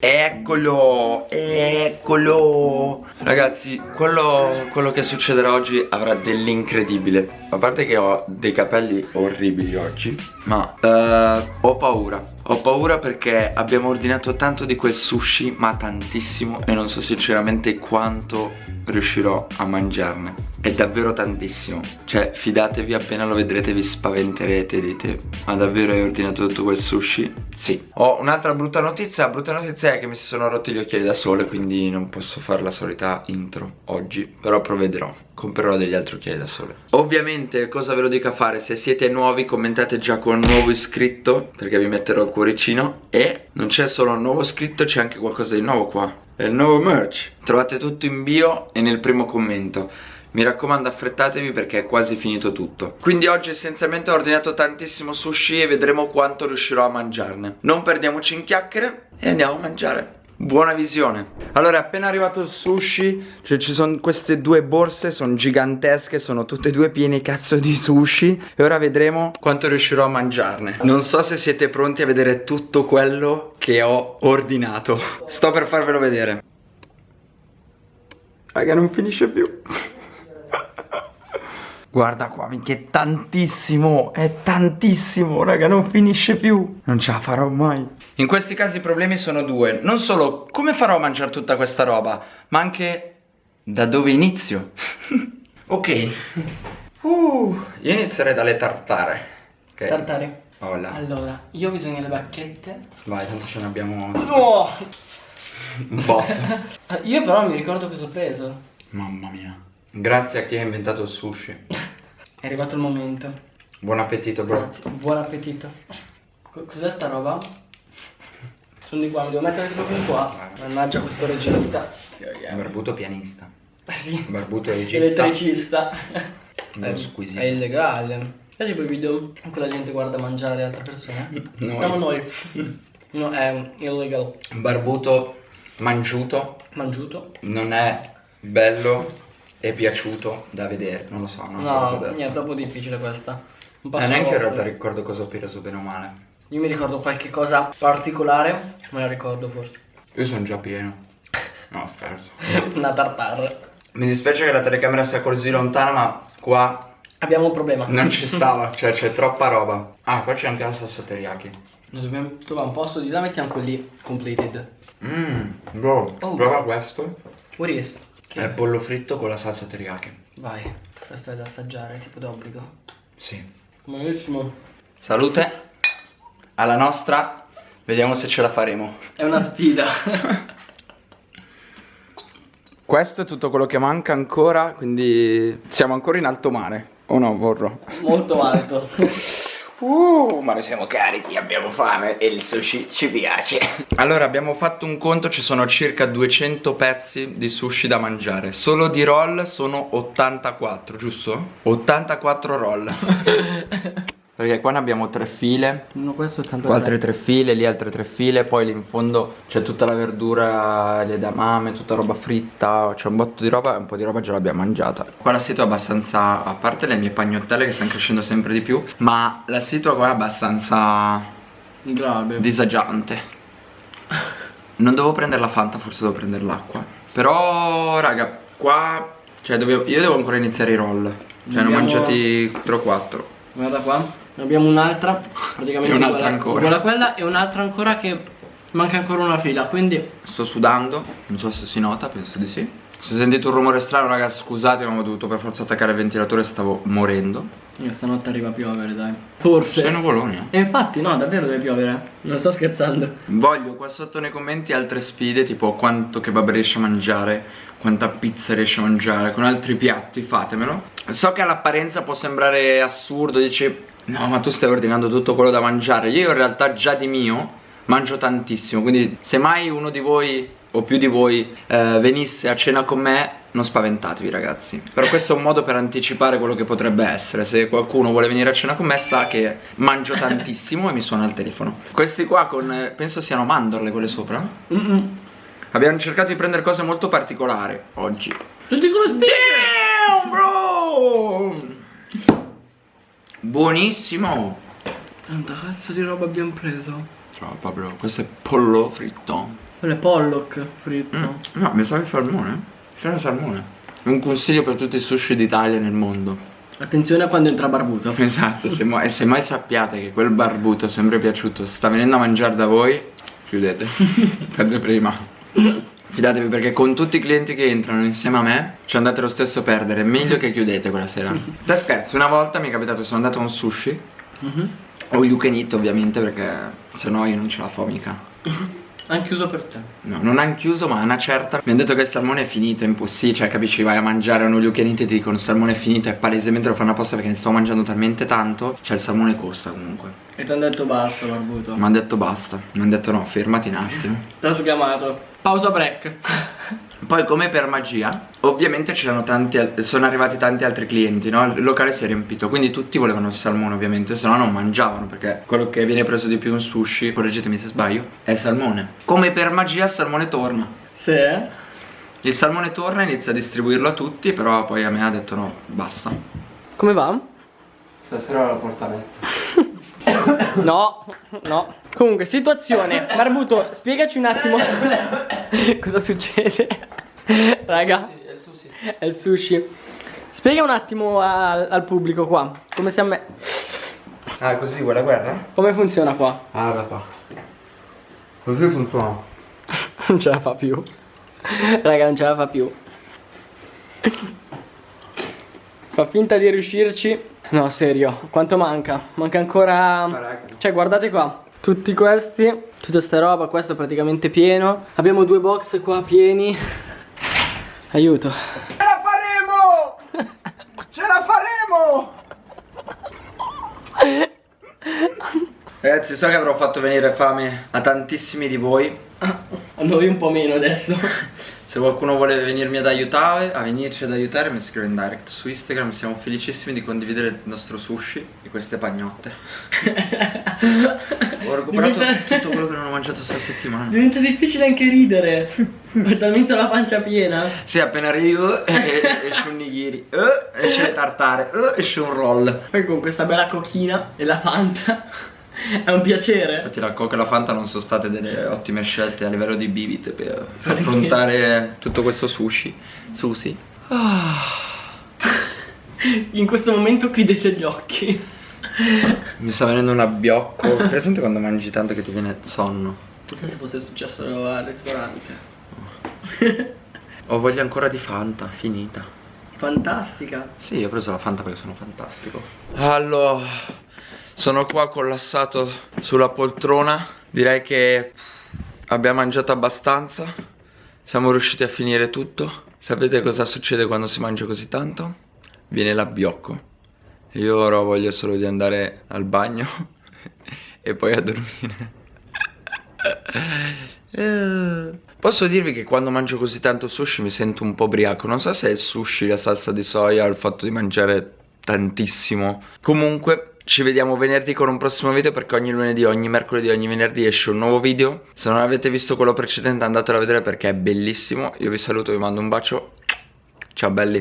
Eccolo, eccolo. Ragazzi, quello, quello, che succederà oggi avrà dell'incredibile. A parte che ho dei capelli orribili oggi Ma uh, ho paura. Ho paura perché abbiamo ordinato tanto di quel sushi Ma tantissimo E non so sinceramente quanto riuscirò a mangiarne. È davvero tantissimo. Cioè fidatevi appena lo vedrete vi spaventerete Dite ma davvero hai ordinato tutto quel sushi? Sì. Ho un'altra brutta notizia. La brutta notizia è che mi si sono rotti gli occhiali da sole Quindi non posso fare la solita intro oggi Però provvederò. Comprerò degli altri occhiali da sole. Ovviamente cosa ve lo dico a fare? Se siete nuovi commentate già con nuovo iscritto Perché vi metterò il cuoricino. E non c'è solo un nuovo iscritto C'è anche qualcosa di nuovo qua. È il nuovo merch. Trovate tutto in bio e nel primo commento mi raccomando affrettatevi perché è quasi finito tutto. Quindi oggi essenzialmente ho ordinato tantissimo sushi e vedremo quanto riuscirò a mangiarne. Non perdiamoci in chiacchiere e andiamo a mangiare. Buona visione. Allora è appena arrivato il sushi Cioè ci sono queste due borse Sono gigantesche Sono tutte e due piene cazzo di sushi. E ora vedremo quanto riuscirò a mangiarne. Non so se siete pronti a vedere tutto quello che ho ordinato. Sto per farvelo vedere. Raga non finisce più Guarda qua, minchia, è tantissimo, è tantissimo, raga, non finisce più. Non ce la farò mai. In questi casi i problemi sono due. Non solo come farò a mangiare tutta questa roba, ma anche da dove inizio. ok. Uh, io inizierei dalle tartare. Okay. Tartare. Hola. Allora, io ho bisogno delle bacchette. Vai, tanto ce ne abbiamo... No! Un botto. io però mi ricordo cosa ho preso. Mamma mia. Grazie a chi ha inventato il sushi. È arrivato il momento. Buon appetito, bro. Grazie. Buon appetito. Cos'è sta roba? Sono di qua, mi devo mettere proprio in qua. Mannaggia questo regista. Barbuto pianista. Sì. Barbuto regista. Elettricista. È squisito. È illegale. E tipo i video in cui la gente guarda mangiare altre persone? Noi. Siamo noi. No, è illegal. Barbuto mangiuto. Mangiuto. Non è bello è piaciuto da vedere, non lo so, non no, so cosa No, è troppo difficile questa. Eh, neanche in realtà ricordo cosa ho preso bene o male. Io mi ricordo qualche cosa particolare, me la ricordo forse. Io sono già pieno. No, scherzo. Una tartare. Mi dispiace che la telecamera sia così lontana, ma qua... Abbiamo un problema. Non ci stava, cioè c'è troppa roba. Ah, qua c'è anche la salsa teriyaki. Noi dobbiamo trovare un posto di là, mettiamo quelli completed. Mmm, bro, oh. prova questo. What is? Che? È pollo fritto con la salsa teriyaki. Vai, questo è da assaggiare, tipo d'obbligo. Sì. Buonissimo. Salute alla nostra. Vediamo se ce la faremo. È una sfida. Questo è tutto quello che manca ancora, quindi siamo ancora in alto mare. O no, vorrò? Molto alto. Uh, ma noi siamo carichi, abbiamo fame? E il sushi ci piace. Allora abbiamo fatto un conto, ci sono circa 200 pezzi di sushi da mangiare. Solo di roll sono 84, giusto? 84 roll Perché qua ne abbiamo tre file. No, questo è Qua altre tre file, lì altre tre file Poi lì in fondo c'è tutta la verdura, le edamame, tutta roba fritta C'è un botto di roba e un po' di roba già l'abbiamo mangiata. Qua la situa è abbastanza, a parte le mie pagnottelle che stanno crescendo sempre di più Ma la situa qua è abbastanza... Grave. Disagiante. Non devo prendere la Fanta, forse devo prendere l'acqua. Però, raga, qua... Cioè, dobbiamo, io devo ancora iniziare i roll. Cioè, ne ho mangiati 3 o 4 Guarda qua ne abbiamo un'altra, praticamente E un'altra ancora. Quella quella e un'altra ancora che manca ancora una fila, quindi Sto sudando, non so se si nota, penso di sì. Se sentite un rumore strano ragazzi scusate ma ho dovuto per forza attaccare il ventilatore stavo morendo. E stanotte arriva a piovere dai. Forse. Sei nuvoloni eh? E infatti no davvero deve piovere. Non sto scherzando. Voglio qua sotto nei commenti altre sfide Tipo quanto kebab riesce a mangiare Quanta pizza riesce a mangiare Con altri piatti fatemelo. So che all'apparenza può sembrare assurdo Dici No ma tu stai ordinando tutto quello da mangiare. Io in realtà già di mio mangio tantissimo Quindi se mai uno di voi o più di voi eh, venisse a cena con me non spaventatevi ragazzi. Però questo è un modo per anticipare quello che potrebbe essere. Se qualcuno vuole venire a cena con me sa che mangio tantissimo e mi suona il telefono. Questi qua con, eh, penso siano mandorle quelle sopra. Mm -mm. Abbiamo cercato di prendere cose molto particolari oggi. Tutti come Damn bro! Buonissimo! Quanta cazzo di roba abbiamo preso? Però proprio, questo è pollo fritto. Quello è pollock fritto. Mm. No, mi sa il salmone. C'era salmone. Un consiglio per tutti i sushi d'Italia nel mondo. Attenzione a quando entra barbuto. Esatto, se, e se mai sappiate che quel barbuto è sempre piaciuto sta venendo a mangiare da voi, chiudete. Fate prima. Fidatevi perché con tutti i clienti che entrano insieme a me ci andate lo stesso a perdere. Meglio che chiudete quella sera. Da scherzo, una volta mi è capitato, sono andato a un sushi. Mhm. O you can eat ovviamente perché se no io non ce la fo mica. Han chiuso per te. No, non hanno chiuso ma una certa mi hanno detto che il salmone è finito, è impossibile, cioè capisci, vai a mangiare uno you can eat e ti dicono il salmone è finito e palesemente lo fanno apposta perché ne sto mangiando talmente tanto, cioè il salmone costa comunque. E ti hanno detto basta barbuto. Mi hanno detto basta, mi hanno detto no, fermati un attimo. Ti ha sgamato. Pausa break. Poi come per magia, ovviamente c'erano tanti, al- sono arrivati tanti altri clienti, no? Il locale si è riempito, quindi tutti volevano il salmone ovviamente, se no non mangiavano, perché quello che viene preso di più in sushi, correggetemi se sbaglio, è il salmone. Come per magia il salmone torna. Sì. Il salmone torna, inizia a distribuirlo a tutti, però poi a me ha detto no, basta. Come va? Stasera la portamento. No, no. Comunque, situazione. Barbuto, spiegaci un attimo cosa succede. Raga, È il sushi. è il sushi. Spiega un attimo al, al pubblico qua come si amme- Ah, così vuoi la guerra? come funziona qua. Ah, da qua. Così funziona. Non ce la fa più. Raga, non ce la fa più. Fa finta di riuscirci. No, serio, quanto manca? Manca ancora... Cioè, guardate qua. Tutti questi, tutta sta roba, questo è praticamente pieno. Abbiamo due box qua pieni. Aiuto. Ce la faremo! Ce la faremo! Ragazzi, so che avrò fatto venire fame a tantissimi di voi. A noi un po' meno adesso. Se qualcuno vuole venirmi ad aiutare, a venirci ad aiutare, mi scrive in direct su Instagram. Siamo felicissimi di condividere il nostro sushi e queste pagnotte. Ho recuperato Diventa- tutto quello che non ho mangiato questa settimana. Diventa difficile anche ridere. Ho talmente la pancia piena. Sì, appena arrivo eh, esce un nigiri, eh, esce le tartare, eh, esce un roll. Poi con questa bella cochina e la Fanta. È un piacere. Infatti la Coca e la Fanta non sono state delle ottime scelte a livello di bibit per affrontare tutto questo sushi. Sushi. In questo momento chiudete gli occhi. Mi sta venendo un abbiocco. Presente quando mangi tanto che ti viene sonno? Chissà se fosse successo al ristorante. Ho voglia ancora di Fanta, finita. Fantastica. Sì, ho preso la Fanta perché sono fantastico. Allora, sono qua collassato sulla poltrona. Direi che abbiamo mangiato abbastanza. Siamo riusciti a finire tutto. Sapete cosa succede quando si mangia così tanto? Viene l'abbiocco. Io ora voglio solo di andare al bagno e poi a dormire. Eh. Posso dirvi che quando mangio così tanto sushi mi sento un po' ubriaco. Non so se è il sushi, la salsa di soia, il fatto di mangiare tantissimo. Comunque, ci vediamo venerdì con un prossimo video perché ogni lunedì, ogni mercoledì, ogni venerdì esce un nuovo video. Se non avete visto quello precedente andatelo a vedere perché è bellissimo. Io vi saluto, vi mando un bacio. Ciao belli.